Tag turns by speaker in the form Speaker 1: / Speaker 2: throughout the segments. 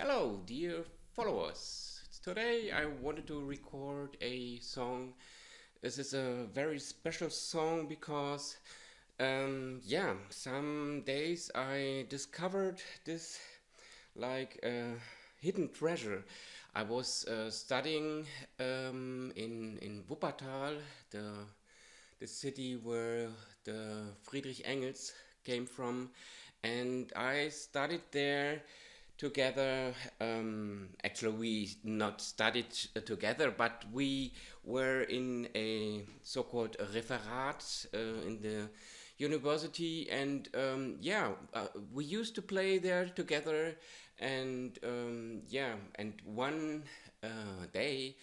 Speaker 1: Hello, dear followers. Today I wanted to record a song. This is a very special song because, um, yeah, some days I discovered this like a hidden treasure. I was uh, studying um, in in Wuppertal, the the city where the Friedrich Engels came from, and I studied there together. Um, actually, we not studied together, but we were in a so-called referat uh, in the university, and um, yeah, uh, we used to play there together, and um, yeah, and one uh, day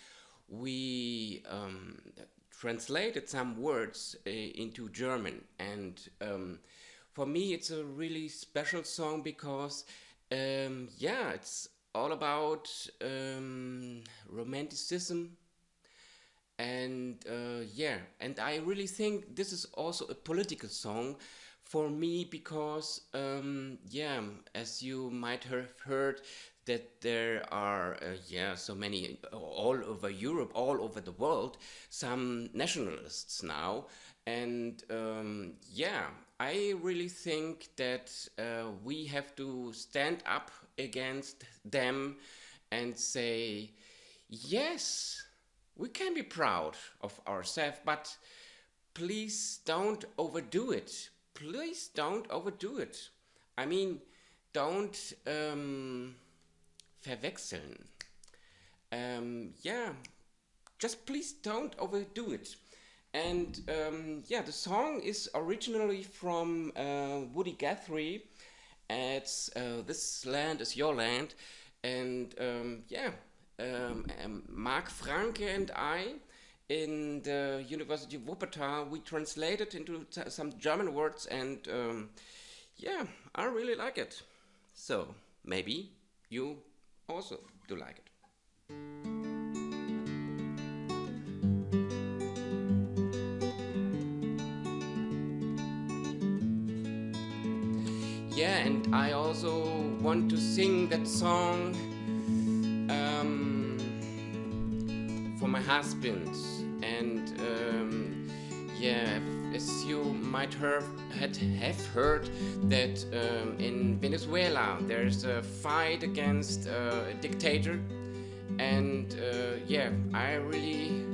Speaker 1: we um, translated some words uh, into German, and um, for me, it's a really special song because um, yeah, it's all about um, romanticism. And uh, yeah, and I really think this is also a political song for me because, um, yeah, as you might have heard, that there are, uh, yeah, so many all over Europe, all over the world, some nationalists now. And um, yeah, I really think that uh, we have to stand up against them and say, yes, we can be proud of ourselves, but please don't overdo it. Please don't overdo it. I mean, don't um, verwechseln. Um, yeah, just please don't overdo it. And um, yeah, the song is originally from uh, Woody Guthrie. It's uh, This Land is Your Land. And um, yeah, um, um Mark Franke and I in the University of Wuppertal, we translated into some German words and um, yeah, I really like it. So maybe you also do like it. yeah and I also want to sing that song um, for my husband and um, yeah as you might have have heard that um, in Venezuela there's a fight against uh, a dictator. And uh, yeah I really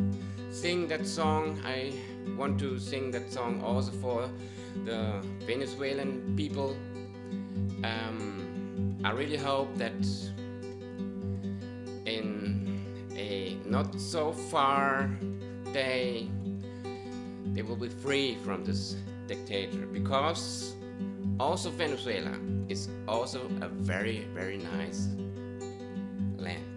Speaker 1: sing that song. I want to sing that song also for the Venezuelan people. Um, I really hope that in a not so far day they will be free from this dictator because also Venezuela is also a very very nice land.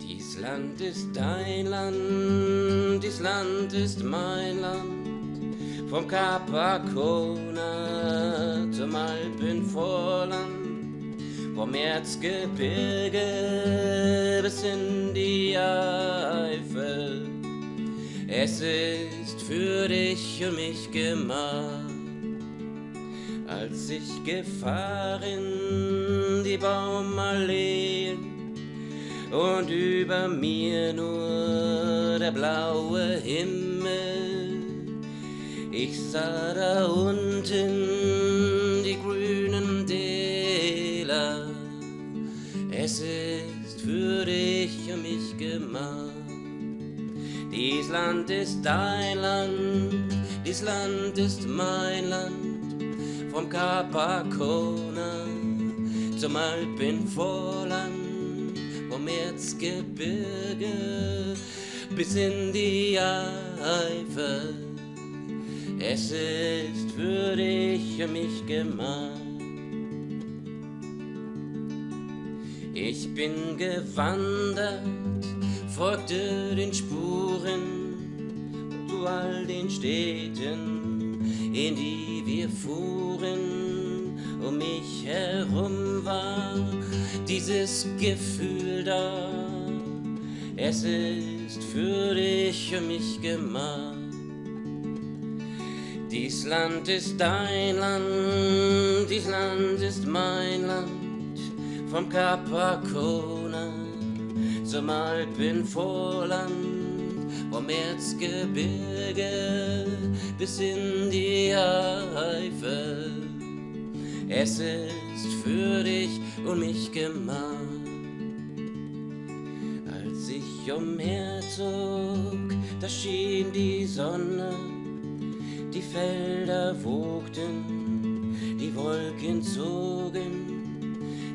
Speaker 1: This Land ist dein Land, dies Land ist mein Land, vom Kap Arkona zum Alpenvorland, vom Erzgebirge bis in die Eifel. Es ist für dich und mich gemacht, als ich gefahren die Baumalleen und über mir nur der blaue Himmel. Ich sah da unten die grünen Es ist für dich und mich gemacht. Dies Land ist dein Land, dies Land ist mein Land, vom Kap Arkona zum Alpenvorland vom Erzgebirge bis in die Eifel. Es ist für dich und mich gemacht. Ich bin gewandert, folgte den Spuren zu all den Städten, in die wir fuhren. Um mich herum war dieses Gefühl da. Es ist für dich und mich gemacht. Dies Land ist dein Land, dies Land ist mein Land, vom Kap Arkona zum Alpenvorland, vom Erzgebirge bis in die Eifel. Es ist für dich und mich gemacht. Als ich umherzog, da schien die Sonne, die Felder wogten, die Wolken zogen,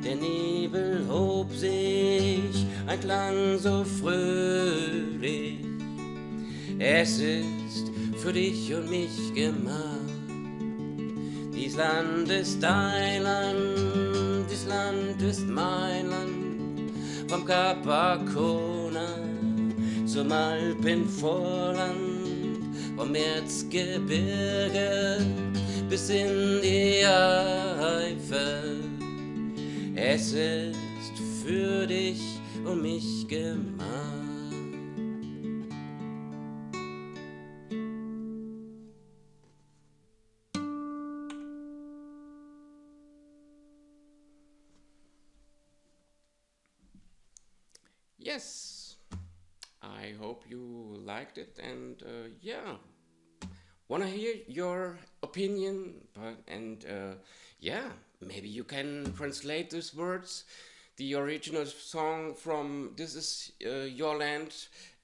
Speaker 1: der Nebel hob sich, ein Klang so fröhlich. Es ist für dich und mich gemacht. Dies Land ist dein Land, dies Land ist mein Land, vom Kap Arkona zum Alpenvorland, vom Erzgebirge bis in die Eifel. Es ist für dich und mich gemacht. Yes, I hope you liked it and uh, yeah, wanna hear your opinion but and uh, yeah, maybe you can translate these words the original song from This Is uh, Your Land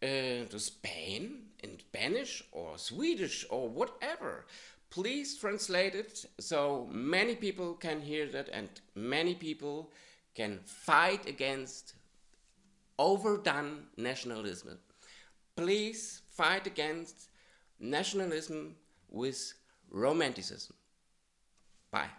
Speaker 1: uh, to Spain in Spanish or Swedish or whatever. Please translate it so many people can hear that and many people can fight against overdone nationalism. Please fight against nationalism with romanticism. Bye.